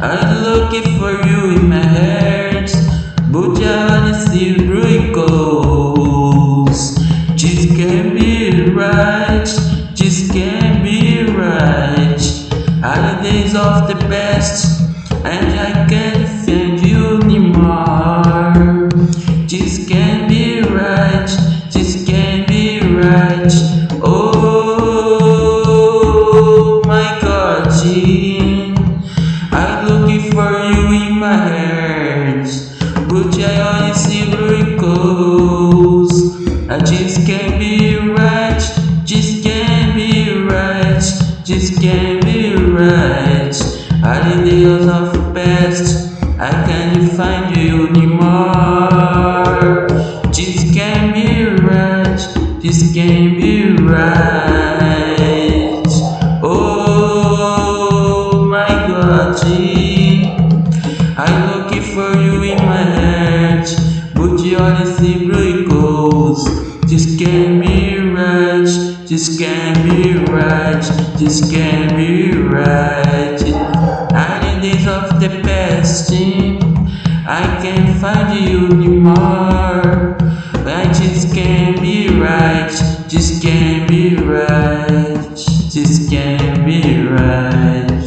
I'm looking for you in my heart, but I wanna see wrinkles. This can't be right, this can't be right. Holidays of the best, my heart, but I only see wrinkles. I just can't be right, just can't be right, just can't be right. I All the the past, I can't find you anymore. Just can't be right, just can't be right. Oh my God, gee. I look looking for you in my heart, but you only see blue goals. Just can't be right, just can't be right, just can't be right. And need days of the past, I can't find you anymore. I just can't be right, just can't be right, just can't be right.